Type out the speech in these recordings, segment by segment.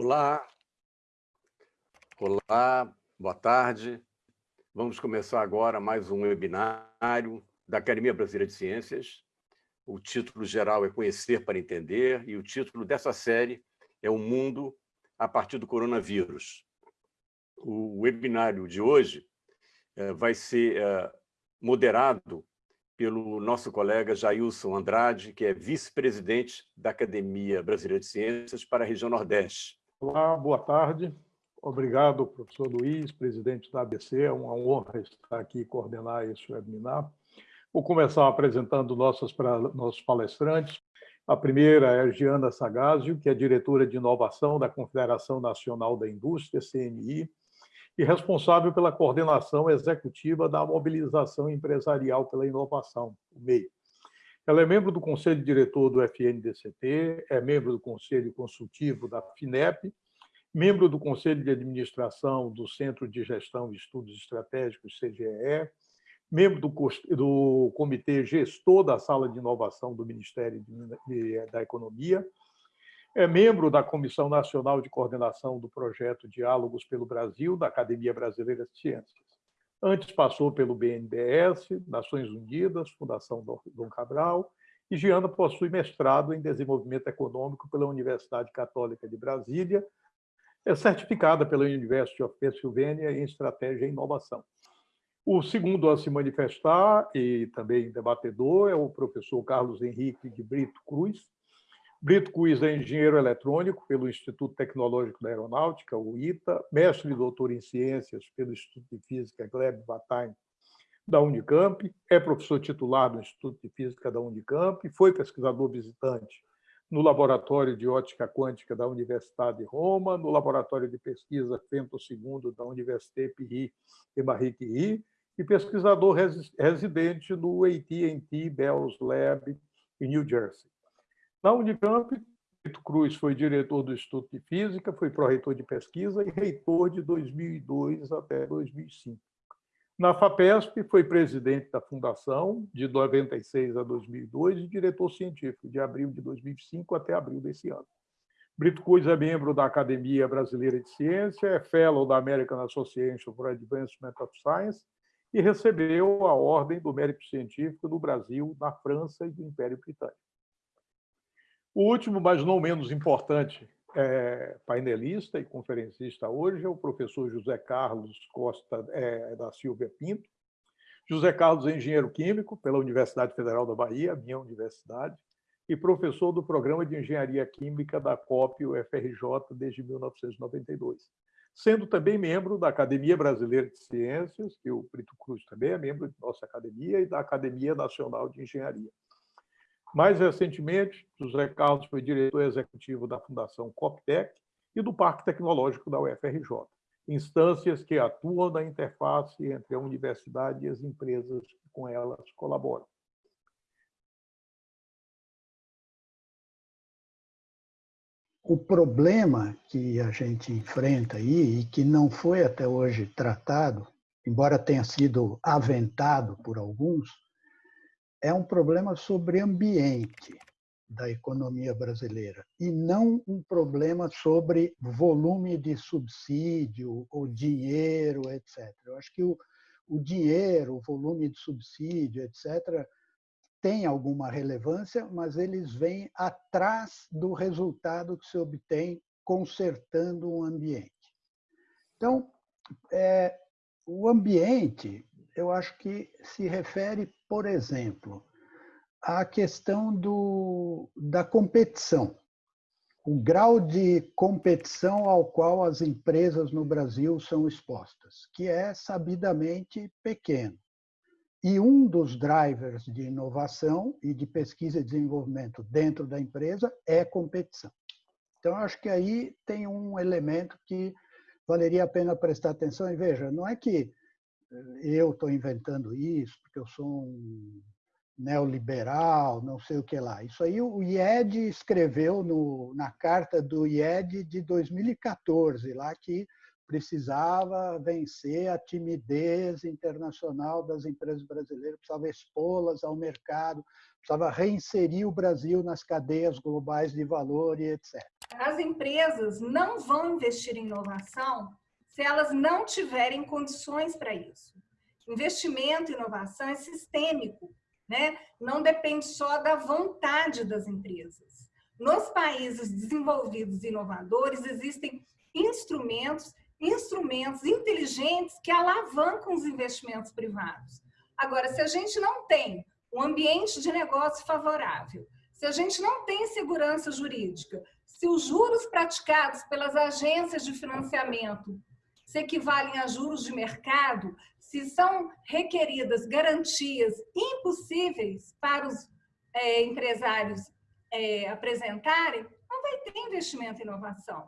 Olá, olá, boa tarde. Vamos começar agora mais um webinário da Academia Brasileira de Ciências. O título geral é Conhecer para Entender e o título dessa série é O Mundo a partir do coronavírus. O webinário de hoje eh, vai ser eh, moderado pelo nosso colega Jailson Andrade, que é vice-presidente da Academia Brasileira de Ciências para a região Nordeste. Olá, boa tarde. Obrigado, professor Luiz, presidente da ABC. É uma honra estar aqui e coordenar esse webinar. Vou começar apresentando nossos, nossos palestrantes. A primeira é a Giana Sagazio, que é diretora de inovação da Confederação Nacional da Indústria, CNI, e responsável pela coordenação executiva da mobilização empresarial pela inovação, o MEI. Ela é membro do Conselho Diretor do FNDCT, é membro do Conselho Consultivo da FINEP, membro do Conselho de Administração do Centro de Gestão e Estudos Estratégicos, CGE, membro do, do Comitê Gestor da Sala de Inovação do Ministério da Economia, é membro da Comissão Nacional de Coordenação do Projeto Diálogos pelo Brasil, da Academia Brasileira de Ciências. Antes passou pelo BNDES, Nações Unidas, Fundação Dom Cabral, e Giana possui mestrado em Desenvolvimento Econômico pela Universidade Católica de Brasília, é certificada pela University of Pennsylvania em Estratégia e Inovação. O segundo a se manifestar, e também debatedor, é o professor Carlos Henrique de Brito Cruz, Brito Cruz é engenheiro eletrônico pelo Instituto Tecnológico da Aeronáutica, o ITA, mestre e doutor em ciências pelo Instituto de Física Gleb Batain da Unicamp, é professor titular do Instituto de Física da Unicamp, foi pesquisador visitante no Laboratório de Ótica Quântica da Universidade de Roma, no Laboratório de Pesquisa Fento II da Université Pierre e Marie Curie, e pesquisador residente no AT&T Bell's Lab em New Jersey. Na Unicamp, Tito Cruz foi diretor do Instituto de Física, foi pró-reitor de pesquisa e reitor de 2002 até 2005. Na FAPESP, foi presidente da Fundação de 96 a 2002 e diretor científico de abril de 2005 até abril desse ano. Brito Cruz é membro da Academia Brasileira de Ciência, é fellow da American Association for Advancement of Science e recebeu a Ordem do Mérito Científico no Brasil, na França e do Império Britânico. O último, mas não menos importante, é, painelista e conferencista hoje é o professor José Carlos Costa é, da Silva Pinto. José Carlos é engenheiro químico pela Universidade Federal da Bahia, minha universidade, e professor do Programa de Engenharia Química da COP UFRJ desde 1992, sendo também membro da Academia Brasileira de Ciências, que o Brito Cruz também é membro de nossa academia, e da Academia Nacional de Engenharia. Mais recentemente, José Carlos foi diretor executivo da Fundação Coptec e do Parque Tecnológico da UFRJ, instâncias que atuam na interface entre a universidade e as empresas que com elas colaboram. O problema que a gente enfrenta aí e que não foi até hoje tratado, embora tenha sido aventado por alguns, é um problema sobre ambiente da economia brasileira e não um problema sobre volume de subsídio ou dinheiro, etc. Eu acho que o, o dinheiro, o volume de subsídio, etc., tem alguma relevância, mas eles vêm atrás do resultado que se obtém consertando o ambiente. Então, é, o ambiente eu acho que se refere, por exemplo, à questão do, da competição. O grau de competição ao qual as empresas no Brasil são expostas, que é sabidamente pequeno. E um dos drivers de inovação e de pesquisa e desenvolvimento dentro da empresa é competição. Então, acho que aí tem um elemento que valeria a pena prestar atenção. E veja, não é que eu estou inventando isso porque eu sou um neoliberal, não sei o que lá. Isso aí o IED escreveu no, na carta do IED de 2014, lá que precisava vencer a timidez internacional das empresas brasileiras, precisava expô-las ao mercado, precisava reinserir o Brasil nas cadeias globais de valor e etc. As empresas não vão investir em inovação se elas não tiverem condições para isso. Investimento inovação é sistêmico, né? não depende só da vontade das empresas. Nos países desenvolvidos e inovadores, existem instrumentos, instrumentos inteligentes que alavancam os investimentos privados. Agora, se a gente não tem um ambiente de negócio favorável, se a gente não tem segurança jurídica, se os juros praticados pelas agências de financiamento se equivalem a juros de mercado, se são requeridas garantias impossíveis para os é, empresários é, apresentarem, não vai ter investimento em inovação.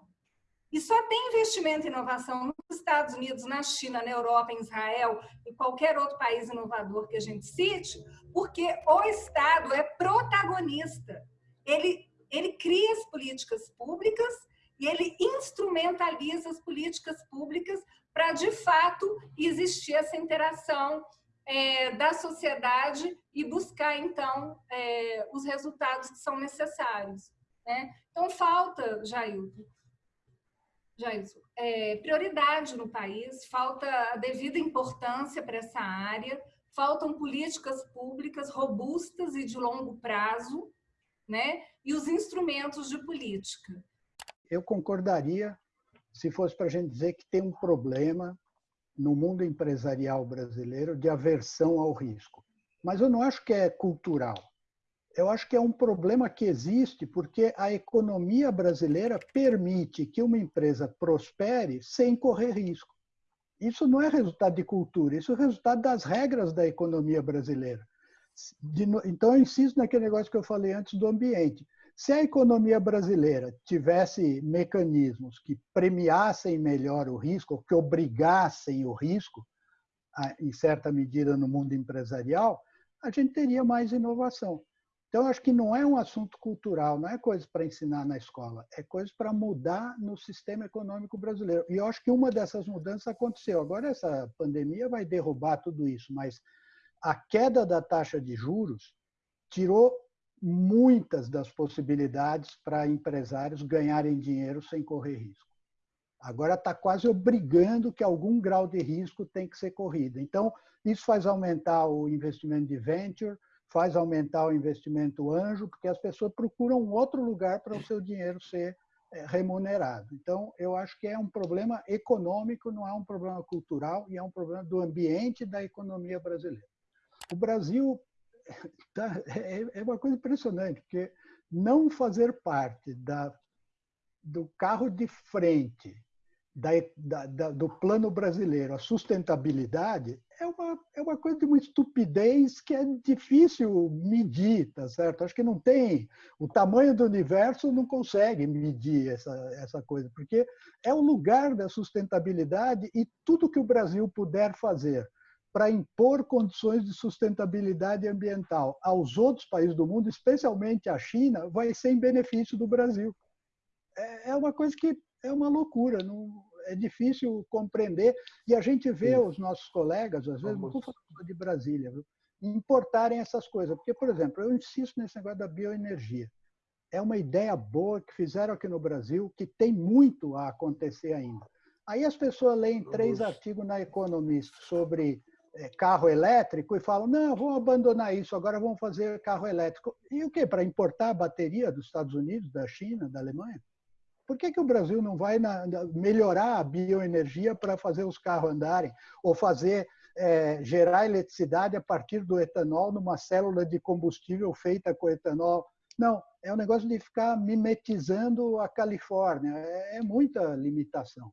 E só tem investimento em inovação nos Estados Unidos, na China, na Europa, em Israel e qualquer outro país inovador que a gente cite, porque o Estado é protagonista. Ele, ele cria as políticas públicas e ele instrumentaliza as políticas públicas para, de fato, existir essa interação é, da sociedade e buscar, então, é, os resultados que são necessários. Né? Então, falta, Jailton, Jailson, é, prioridade no país, falta a devida importância para essa área, faltam políticas públicas robustas e de longo prazo, né? e os instrumentos de política eu concordaria se fosse para a gente dizer que tem um problema no mundo empresarial brasileiro de aversão ao risco. Mas eu não acho que é cultural. Eu acho que é um problema que existe porque a economia brasileira permite que uma empresa prospere sem correr risco. Isso não é resultado de cultura, isso é resultado das regras da economia brasileira. então, eu insisto naquele negócio que eu falei antes do ambiente. Se a economia brasileira tivesse mecanismos que premiassem melhor o risco, que obrigassem o risco, em certa medida no mundo empresarial, a gente teria mais inovação. Então, acho que não é um assunto cultural, não é coisa para ensinar na escola, é coisa para mudar no sistema econômico brasileiro. E eu acho que uma dessas mudanças aconteceu. Agora, essa pandemia vai derrubar tudo isso, mas a queda da taxa de juros tirou muitas das possibilidades para empresários ganharem dinheiro sem correr risco. Agora está quase obrigando que algum grau de risco tem que ser corrido. Então, isso faz aumentar o investimento de venture, faz aumentar o investimento anjo, porque as pessoas procuram outro lugar para o seu dinheiro ser é, remunerado. Então, eu acho que é um problema econômico, não é um problema cultural, e é um problema do ambiente da economia brasileira. O Brasil tá, é, é uma coisa impressionante, porque não fazer parte da, do carro de frente da, da, da, do plano brasileiro, a sustentabilidade, é uma, é uma coisa de uma estupidez que é difícil medir, tá certo? Acho que não tem. O tamanho do universo não consegue medir essa, essa coisa, porque é o lugar da sustentabilidade e tudo que o Brasil puder fazer para impor condições de sustentabilidade ambiental aos outros países do mundo, especialmente à China, vai ser em benefício do Brasil. É, é uma coisa que é uma loucura, não, é difícil compreender. E a gente vê Sim. os nossos colegas, às vezes, não estou falando de Brasília, viu, importarem essas coisas. Porque, por exemplo, eu insisto nesse negócio da bioenergia. É uma ideia boa que fizeram aqui no Brasil, que tem muito a acontecer ainda. Aí as pessoas leem três artigos na Economist sobre carro elétrico e falam, não, vamos abandonar isso, agora vamos fazer carro elétrico. E o quê? Para importar bateria dos Estados Unidos, da China, da Alemanha? Por que, que o Brasil não vai na, melhorar a bioenergia para fazer os carros andarem? Ou fazer é, gerar eletricidade a partir do etanol numa célula de combustível feita com etanol? Não, é um negócio de ficar mimetizando a Califórnia. É, é muita limitação.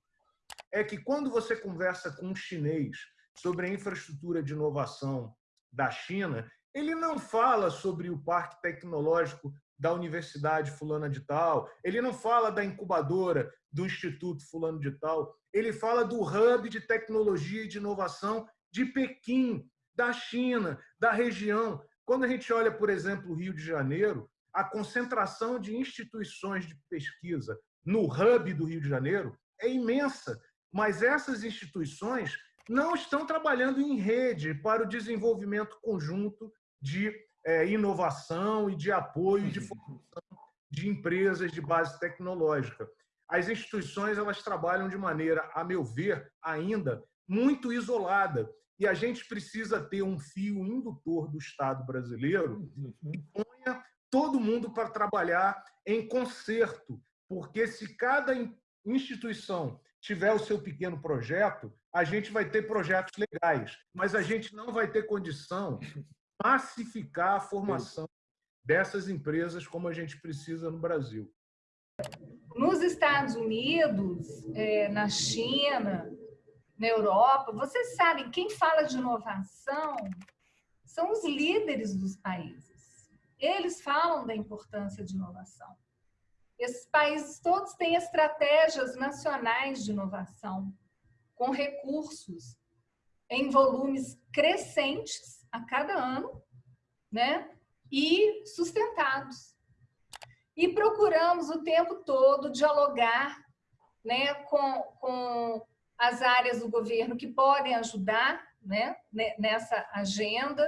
É que quando você conversa com um chinês sobre a infraestrutura de inovação da China, ele não fala sobre o parque tecnológico da Universidade Fulana de Tal, ele não fala da incubadora do Instituto Fulano de Tal, ele fala do hub de tecnologia e de inovação de Pequim, da China, da região. Quando a gente olha, por exemplo, o Rio de Janeiro, a concentração de instituições de pesquisa no hub do Rio de Janeiro é imensa, mas essas instituições não estão trabalhando em rede para o desenvolvimento conjunto de é, inovação e de apoio de formação de empresas de base tecnológica. As instituições elas trabalham de maneira, a meu ver, ainda muito isolada. E a gente precisa ter um fio indutor do Estado brasileiro que ponha todo mundo para trabalhar em concerto, porque se cada instituição tiver o seu pequeno projeto, a gente vai ter projetos legais, mas a gente não vai ter condição de massificar a formação dessas empresas como a gente precisa no Brasil. Nos Estados Unidos, é, na China, na Europa, vocês sabem, quem fala de inovação são os líderes dos países. Eles falam da importância de inovação. Esses países todos têm estratégias nacionais de inovação, com recursos em volumes crescentes a cada ano, né? E sustentados. E procuramos o tempo todo dialogar né, com, com as áreas do governo que podem ajudar né, nessa agenda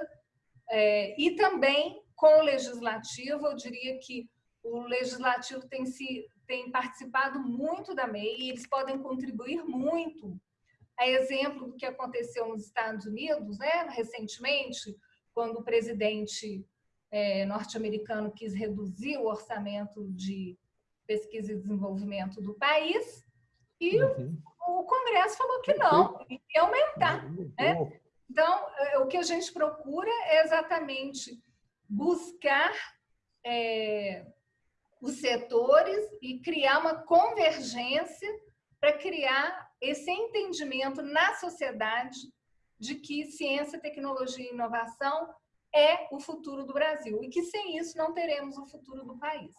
é, e também com o legislativo, eu diria que o legislativo tem, se, tem participado muito da MEI e eles podem contribuir muito. A exemplo do que aconteceu nos Estados Unidos, né, recentemente, quando o presidente é, norte-americano quis reduzir o orçamento de pesquisa e desenvolvimento do país e uhum. o Congresso falou que não, ia aumentar. Né? Então, é, o que a gente procura é exatamente buscar é, os setores e criar uma convergência para criar esse entendimento na sociedade de que ciência, tecnologia e inovação é o futuro do Brasil e que sem isso não teremos o futuro do país.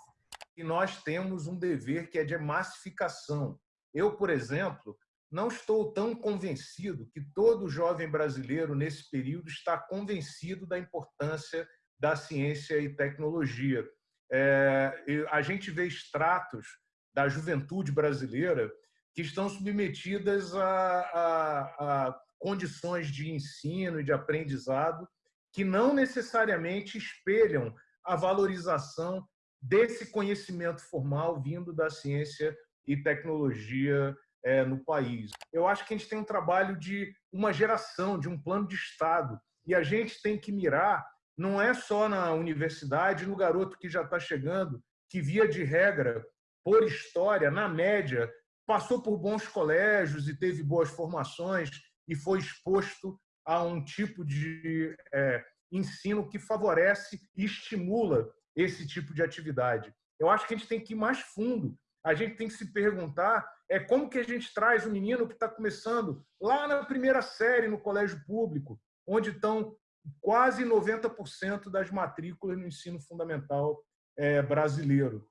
E nós temos um dever que é de massificação. Eu, por exemplo, não estou tão convencido que todo jovem brasileiro nesse período está convencido da importância da ciência e tecnologia é, a gente vê extratos da juventude brasileira que estão submetidas a, a, a condições de ensino e de aprendizado que não necessariamente espelham a valorização desse conhecimento formal vindo da ciência e tecnologia é, no país. Eu acho que a gente tem um trabalho de uma geração, de um plano de Estado, e a gente tem que mirar não é só na universidade, no garoto que já está chegando, que via de regra, por história, na média, passou por bons colégios e teve boas formações e foi exposto a um tipo de é, ensino que favorece e estimula esse tipo de atividade. Eu acho que a gente tem que ir mais fundo. A gente tem que se perguntar é como que a gente traz o menino que está começando lá na primeira série no colégio público, onde estão quase 90% das matrículas no ensino fundamental é, brasileiro.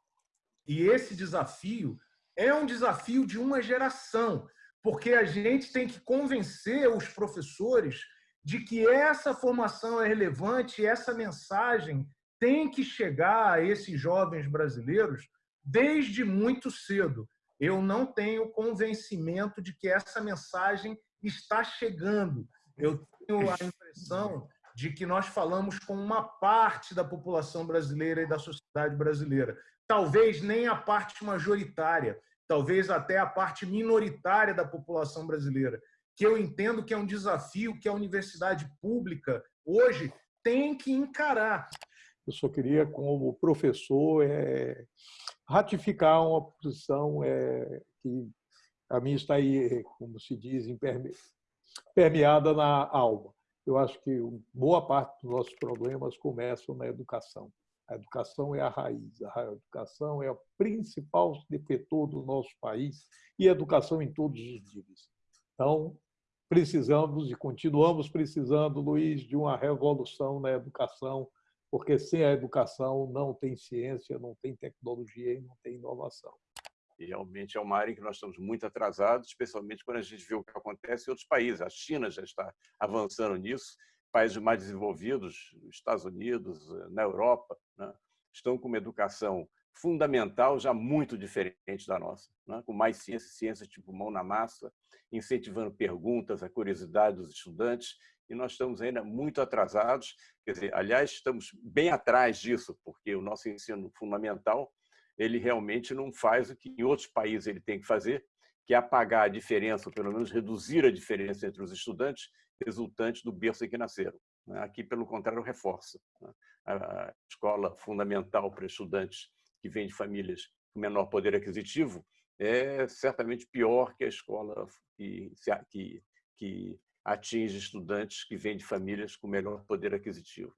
E esse desafio é um desafio de uma geração, porque a gente tem que convencer os professores de que essa formação é relevante, essa mensagem tem que chegar a esses jovens brasileiros desde muito cedo. Eu não tenho convencimento de que essa mensagem está chegando. Eu tenho a impressão de que nós falamos com uma parte da população brasileira e da sociedade brasileira. Talvez nem a parte majoritária, talvez até a parte minoritária da população brasileira, que eu entendo que é um desafio que a universidade pública hoje tem que encarar. Eu só queria, como professor, é, ratificar uma posição é, que a mim está aí, como se diz, permeada na alma eu acho que boa parte dos nossos problemas começam na educação. A educação é a raiz, a educação é o principal defetor do nosso país e a educação em todos os níveis. Então, precisamos e continuamos precisando, Luiz, de uma revolução na educação, porque sem a educação não tem ciência, não tem tecnologia e não tem inovação. E realmente é uma área em que nós estamos muito atrasados, especialmente quando a gente vê o que acontece em outros países. A China já está avançando nisso, países mais desenvolvidos, Estados Unidos, eh, na Europa, né, estão com uma educação fundamental já muito diferente da nossa, né, com mais ciência, ciência tipo mão na massa, incentivando perguntas, a curiosidade dos estudantes, e nós estamos ainda muito atrasados. Quer dizer, aliás, estamos bem atrás disso, porque o nosso ensino fundamental ele realmente não faz o que em outros países ele tem que fazer, que é apagar a diferença, ou pelo menos reduzir a diferença entre os estudantes resultantes do berço em que nasceram. Né? Aqui, pelo contrário, reforça. Né? A escola fundamental para estudantes que vêm de famílias com menor poder aquisitivo é certamente pior que a escola que, que, que atinge estudantes que vêm de famílias com melhor poder aquisitivo.